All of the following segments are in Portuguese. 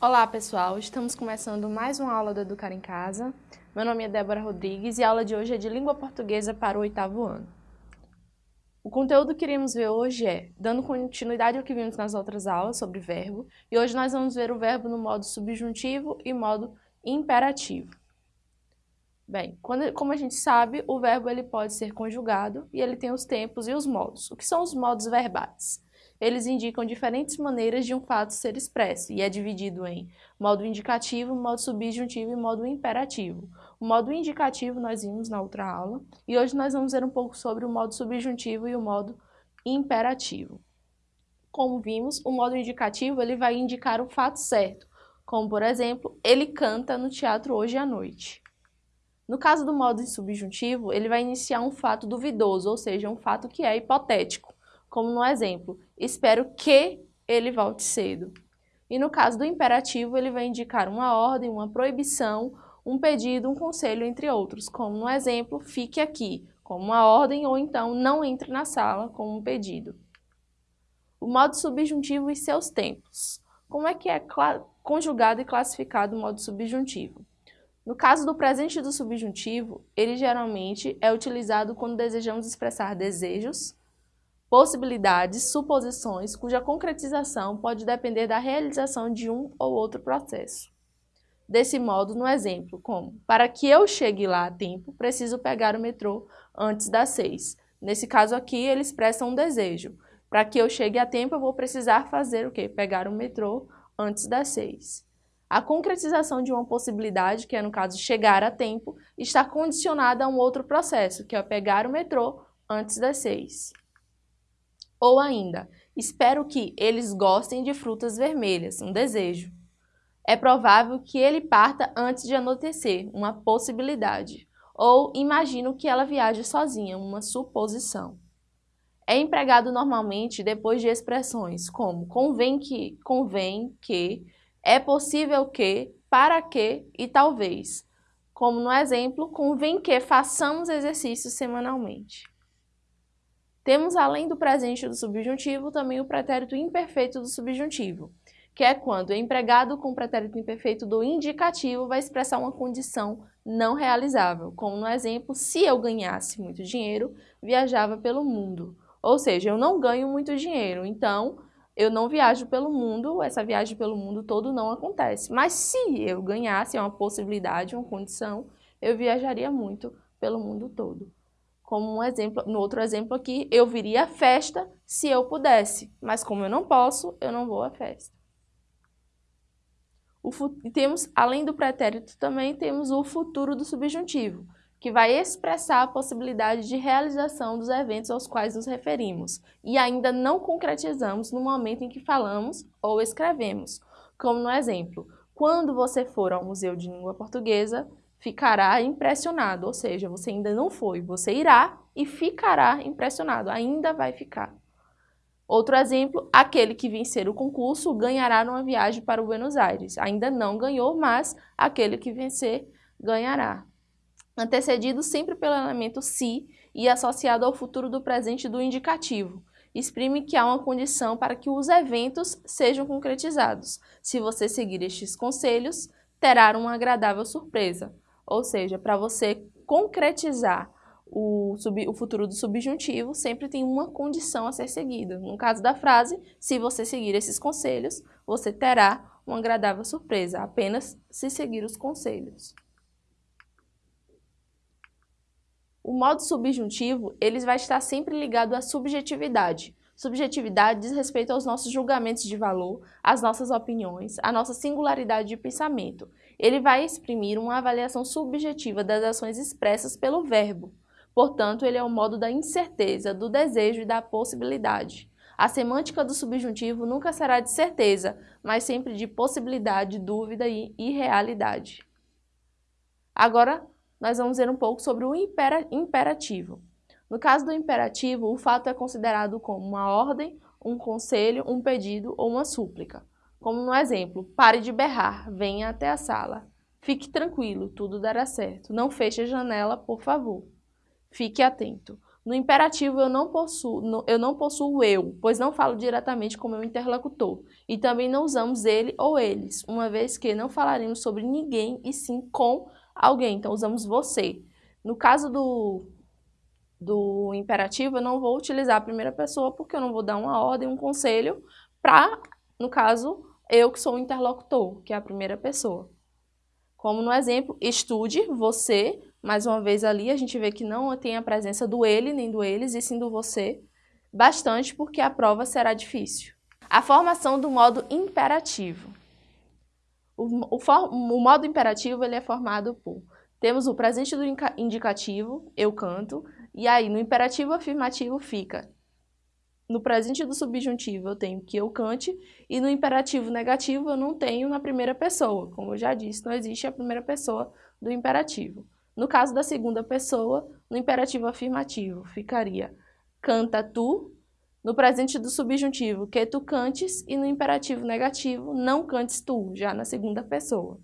Olá pessoal, estamos começando mais uma aula do Educar em Casa. Meu nome é Débora Rodrigues e a aula de hoje é de Língua Portuguesa para o oitavo ano. O conteúdo que iremos ver hoje é, dando continuidade ao que vimos nas outras aulas sobre verbo, e hoje nós vamos ver o verbo no modo subjuntivo e modo imperativo. Bem, quando, como a gente sabe, o verbo ele pode ser conjugado e ele tem os tempos e os modos. O que são os modos verbais? Eles indicam diferentes maneiras de um fato ser expresso e é dividido em modo indicativo, modo subjuntivo e modo imperativo. O modo indicativo nós vimos na outra aula e hoje nós vamos ver um pouco sobre o modo subjuntivo e o modo imperativo. Como vimos, o modo indicativo ele vai indicar o fato certo, como por exemplo, ele canta no teatro hoje à noite. No caso do modo subjuntivo, ele vai iniciar um fato duvidoso, ou seja, um fato que é hipotético como no exemplo, espero que ele volte cedo. E no caso do imperativo, ele vai indicar uma ordem, uma proibição, um pedido, um conselho, entre outros, como no exemplo, fique aqui, como uma ordem, ou então não entre na sala, como um pedido. O modo subjuntivo e seus tempos. Como é que é conjugado e classificado o modo subjuntivo? No caso do presente do subjuntivo, ele geralmente é utilizado quando desejamos expressar desejos, possibilidades, suposições, cuja concretização pode depender da realização de um ou outro processo. Desse modo, no exemplo, como para que eu chegue lá a tempo, preciso pegar o metrô antes das seis. Nesse caso aqui, ele expressa um desejo. Para que eu chegue a tempo, eu vou precisar fazer o quê? Pegar o metrô antes das seis. A concretização de uma possibilidade, que é no caso chegar a tempo, está condicionada a um outro processo, que é pegar o metrô antes das seis. Ou ainda, espero que eles gostem de frutas vermelhas, um desejo. É provável que ele parta antes de anoitecer, uma possibilidade. Ou imagino que ela viaje sozinha, uma suposição. É empregado normalmente depois de expressões como convém que, convém que, é possível que, para que e talvez. Como no exemplo, convém que façamos exercícios semanalmente. Temos, além do presente do subjuntivo, também o pretérito imperfeito do subjuntivo, que é quando, empregado com o pretérito imperfeito do indicativo, vai expressar uma condição não realizável, como no exemplo, se eu ganhasse muito dinheiro, viajava pelo mundo. Ou seja, eu não ganho muito dinheiro, então eu não viajo pelo mundo, essa viagem pelo mundo todo não acontece. Mas se eu ganhasse, é uma possibilidade, uma condição, eu viajaria muito pelo mundo todo. Como um exemplo, no outro exemplo aqui, eu viria à festa se eu pudesse, mas como eu não posso, eu não vou à festa. O, temos, além do pretérito, também temos o futuro do subjuntivo, que vai expressar a possibilidade de realização dos eventos aos quais nos referimos. E ainda não concretizamos no momento em que falamos ou escrevemos, como no exemplo, quando você for ao Museu de Língua Portuguesa, ficará impressionado, ou seja, você ainda não foi, você irá e ficará impressionado, ainda vai ficar. Outro exemplo, aquele que vencer o concurso ganhará numa viagem para Buenos Aires. Ainda não ganhou, mas aquele que vencer ganhará. Antecedido sempre pelo elemento se e associado ao futuro do presente do indicativo. Exprime que há uma condição para que os eventos sejam concretizados. Se você seguir estes conselhos, terá uma agradável surpresa. Ou seja, para você concretizar o, sub, o, futuro do subjuntivo, sempre tem uma condição a ser seguida. No caso da frase, se você seguir esses conselhos, você terá uma agradável surpresa, apenas se seguir os conselhos. O modo subjuntivo, ele vai estar sempre ligado à subjetividade. Subjetividade diz respeito aos nossos julgamentos de valor, às nossas opiniões, à nossa singularidade de pensamento ele vai exprimir uma avaliação subjetiva das ações expressas pelo verbo. Portanto, ele é o modo da incerteza, do desejo e da possibilidade. A semântica do subjuntivo nunca será de certeza, mas sempre de possibilidade, dúvida e irrealidade. Agora, nós vamos ver um pouco sobre o imperativo. No caso do imperativo, o fato é considerado como uma ordem, um conselho, um pedido ou uma súplica. Como no exemplo, pare de berrar, venha até a sala. Fique tranquilo, tudo dará certo. Não feche a janela, por favor. Fique atento. No imperativo eu não possuo, eu não possuo eu, pois não falo diretamente com meu interlocutor. E também não usamos ele ou eles, uma vez que não falaremos sobre ninguém e sim com alguém. Então usamos você. No caso do, do imperativo, eu não vou utilizar a primeira pessoa porque eu não vou dar uma ordem, um conselho para, no caso, eu que sou o interlocutor, que é a primeira pessoa. Como no exemplo, estude, você, mais uma vez ali a gente vê que não tem a presença do ele nem do eles, e sim do você, bastante porque a prova será difícil. A formação do modo imperativo. O, o, for, o modo imperativo ele é formado por temos o presente do indicativo, eu canto, e aí no imperativo afirmativo fica no presente do subjuntivo eu tenho que eu cante e no imperativo negativo eu não tenho na primeira pessoa. Como eu já disse, não existe a primeira pessoa do imperativo. No caso da segunda pessoa, no imperativo afirmativo, ficaria canta tu, no presente do subjuntivo, que tu cantes, e no imperativo negativo, não cantes tu, já na segunda pessoa.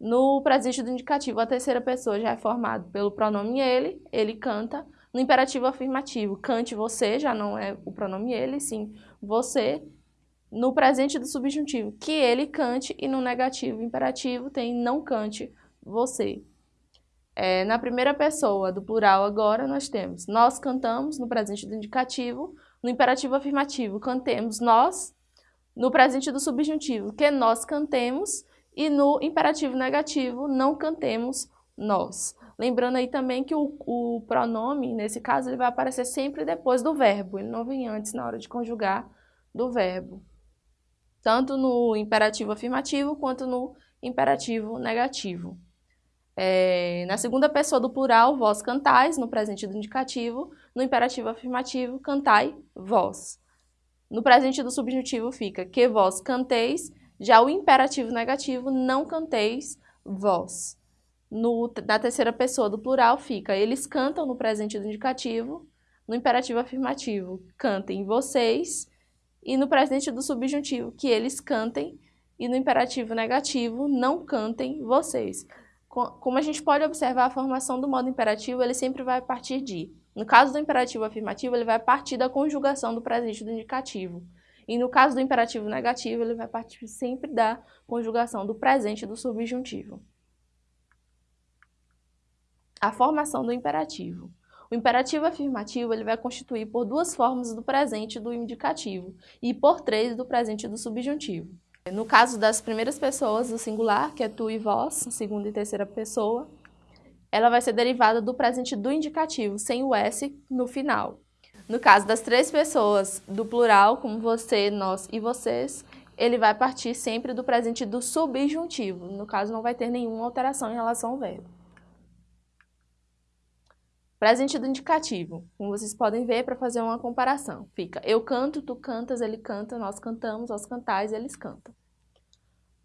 No presente do indicativo, a terceira pessoa já é formado pelo pronome ele, ele canta. No imperativo afirmativo, cante você, já não é o pronome ele, sim você. No presente do subjuntivo, que ele cante. E no negativo imperativo tem não cante você. É, na primeira pessoa do plural agora nós temos nós cantamos no presente do indicativo, no imperativo afirmativo cantemos nós, no presente do subjuntivo que nós cantemos e no imperativo negativo não cantemos nós. Lembrando aí também que o, o pronome, nesse caso, ele vai aparecer sempre depois do verbo, ele não vem antes na hora de conjugar do verbo. Tanto no imperativo afirmativo quanto no imperativo negativo. É, na segunda pessoa do plural, vós cantais, no presente do indicativo. No imperativo afirmativo, cantai vós. No presente do subjuntivo fica que vós canteis. Já o imperativo negativo, não canteis vós. No, na terceira pessoa do plural fica eles cantam no presente do indicativo. No imperativo afirmativo, cantem vocês. E no presente do subjuntivo, que eles cantem. E no imperativo negativo, não cantem vocês como a gente pode observar a formação do modo imperativo, ele sempre vai partir de. No caso do imperativo afirmativo, ele vai partir da conjugação do presente do indicativo. E no caso do imperativo negativo, ele vai partir sempre da conjugação do presente do subjuntivo. A formação do imperativo. O imperativo afirmativo ele vai constituir por duas formas do presente do indicativo e por três do presente do subjuntivo. No caso das primeiras pessoas do singular, que é tu e vós, segunda e terceira pessoa, ela vai ser derivada do presente do indicativo, sem o S no final. No caso das três pessoas do plural, como você, nós e vocês, ele vai partir sempre do presente do subjuntivo. No caso, não vai ter nenhuma alteração em relação ao verbo. Presente do indicativo, como vocês podem ver para fazer uma comparação. Fica eu canto, tu cantas, ele canta, nós cantamos, nós cantais, eles cantam.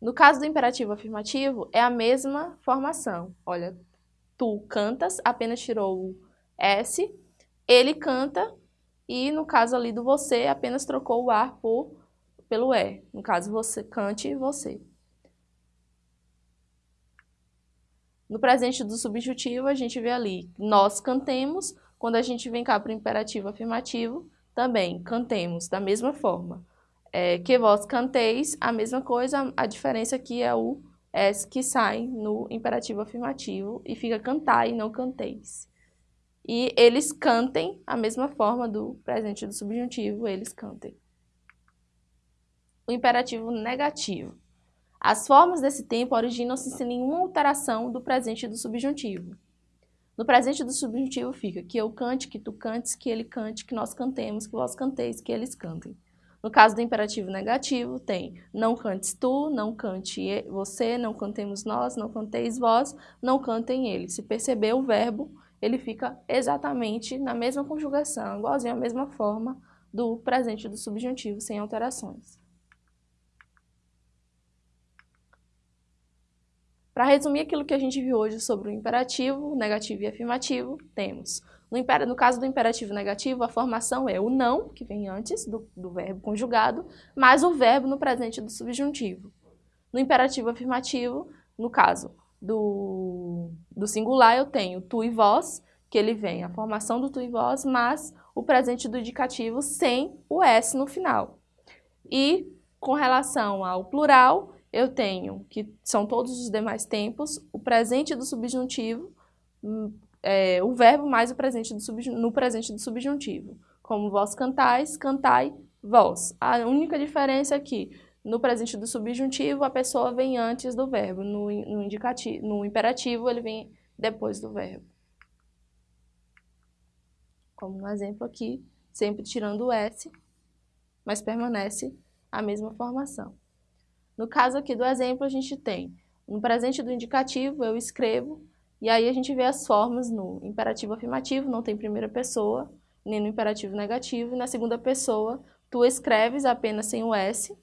No caso do imperativo afirmativo, é a mesma formação. Olha, tu cantas, apenas tirou o S, ele canta, e no caso ali do você, apenas trocou o ar por, pelo E. No caso, você cante, você. No presente do subjuntivo, a gente vê ali, nós cantemos. Quando a gente vem cá para o imperativo afirmativo, também cantemos, da mesma forma. É, que vós canteis, a mesma coisa, a diferença aqui é o S que sai no imperativo afirmativo e fica cantai, não canteis. E eles cantem, a mesma forma do presente do subjuntivo, eles cantem. O imperativo negativo. As formas desse tempo originam-se sem nenhuma alteração do presente do subjuntivo. No presente do subjuntivo fica que eu cante, que tu cantes, que ele cante, que nós cantemos, que vós canteis, que eles cantem. No caso do imperativo negativo, tem não cantes tu, não cante você, não cantemos nós, não canteis vós, não cantem eles. Se perceber o verbo, ele fica exatamente na mesma conjugação, igualzinho à mesma forma do presente do subjuntivo, sem alterações. Para resumir aquilo que a gente viu hoje sobre o imperativo, negativo e afirmativo, temos, no, no caso do imperativo negativo, a formação é o não, que vem antes do, do verbo conjugado, mais o verbo no presente do subjuntivo. No imperativo afirmativo, no caso do, do singular, eu tenho tu e vós, que ele vem a formação do tu e vós, mas o presente do indicativo sem o S no final. E com relação ao plural, eu tenho, que são todos os demais tempos, o presente do subjuntivo, hum, é, o verbo mais o presente do no presente do subjuntivo. Como vós cantais, cantai vós. A única diferença é que no presente do subjuntivo a pessoa vem antes do verbo, no, no, indicativo, no imperativo ele vem depois do verbo. Como no exemplo aqui, sempre tirando o S, mas permanece a mesma formação. No caso aqui do exemplo, a gente tem no presente do indicativo, eu escrevo, e aí a gente vê as formas no imperativo afirmativo, não tem primeira pessoa, nem no imperativo negativo, e na segunda pessoa, tu escreves apenas sem o S,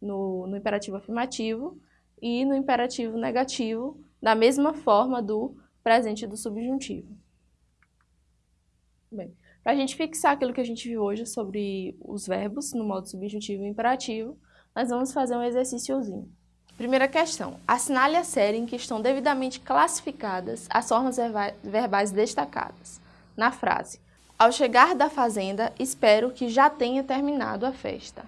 no, no imperativo afirmativo, e no imperativo negativo, da mesma forma do presente do subjuntivo. Bem, para a gente fixar aquilo que a gente viu hoje sobre os verbos no modo subjuntivo e imperativo, nós vamos fazer um exercíciozinho. Primeira questão. Assinale a série em que estão devidamente classificadas as formas verbais destacadas. Na frase, ao chegar da fazenda, espero que já tenha terminado a festa.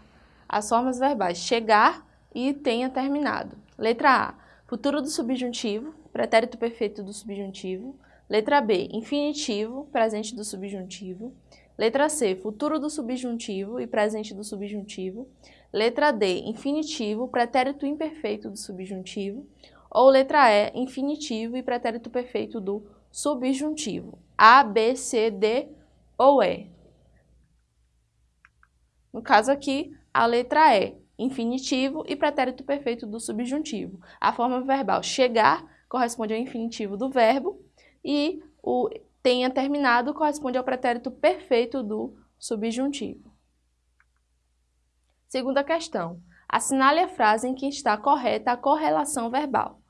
As formas verbais chegar e tenha terminado. Letra A, futuro do subjuntivo, pretérito perfeito do subjuntivo. Letra B, infinitivo, presente do subjuntivo. Letra C, futuro do subjuntivo e presente do subjuntivo. Letra D, infinitivo, pretérito imperfeito do subjuntivo. Ou letra E, infinitivo e pretérito perfeito do subjuntivo. A, B, C, D ou E. No caso aqui, a letra E, infinitivo e pretérito perfeito do subjuntivo. A forma verbal chegar corresponde ao infinitivo do verbo e o tenha terminado corresponde ao pretérito perfeito do subjuntivo. Segunda questão. Assinale a frase em que está correta a correlação verbal.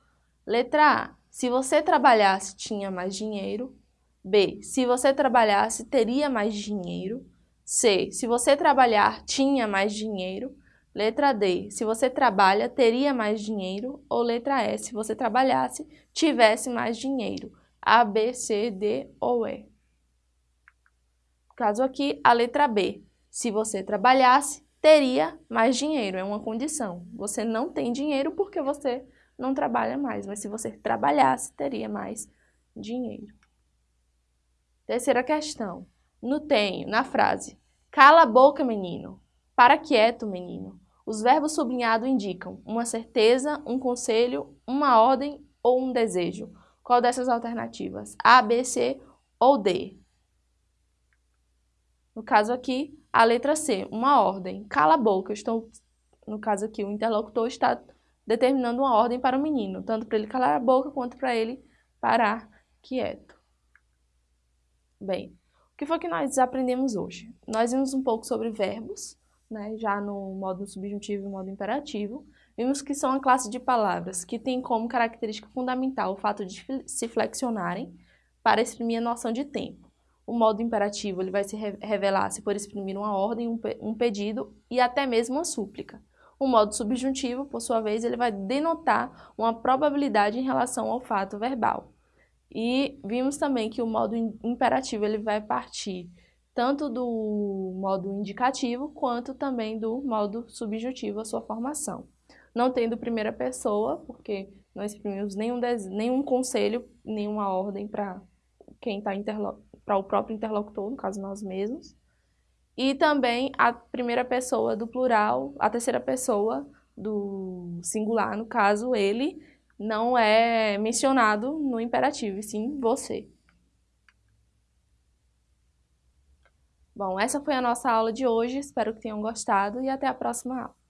Letra A. Se você trabalhasse, tinha mais dinheiro. B. Se você trabalhasse, teria mais dinheiro. C. Se você trabalhar, tinha mais dinheiro. Letra D. Se você trabalha, teria mais dinheiro. Ou letra E. Se você trabalhasse, tivesse mais dinheiro. A, B, C, D ou E. Caso aqui, a letra B. Se você trabalhasse, teria mais dinheiro, é uma condição. Você não tem dinheiro porque você não trabalha mais, mas se você trabalhasse, teria mais dinheiro. Terceira questão. No tenho, na frase, cala a boca, menino. Para quieto, menino. Os verbos sublinhados indicam uma certeza, um conselho, uma ordem ou um desejo. Qual dessas alternativas? A, B, C ou D? No caso aqui, a letra C, uma ordem. Cala a boca. Estou, no caso aqui, o interlocutor está determinando uma ordem para o menino, tanto para ele calar a boca quanto para ele parar quieto. Bem, o que foi que nós aprendemos hoje? Nós vimos um pouco sobre verbos, né, já no modo subjuntivo e modo imperativo. Vimos que são a classe de palavras que tem como característica fundamental o fato de se flexionarem para exprimir a noção de tempo. O modo imperativo ele vai se revelar se for exprimir uma ordem, um pedido e até mesmo uma súplica. O modo subjuntivo, por sua vez, ele vai denotar uma probabilidade em relação ao fato verbal. E vimos também que o modo imperativo ele vai partir tanto do modo indicativo quanto também do modo subjuntivo, a sua formação. Não tendo primeira pessoa, porque não exprimimos nenhum, nenhum conselho, nenhuma ordem para quem está interlocutando para o próprio interlocutor, no caso nós mesmos. E também a primeira pessoa do plural, a terceira pessoa do singular, no caso ele, não é mencionado no imperativo, e sim você. Bom, essa foi a nossa aula de hoje, espero que tenham gostado e até a próxima aula.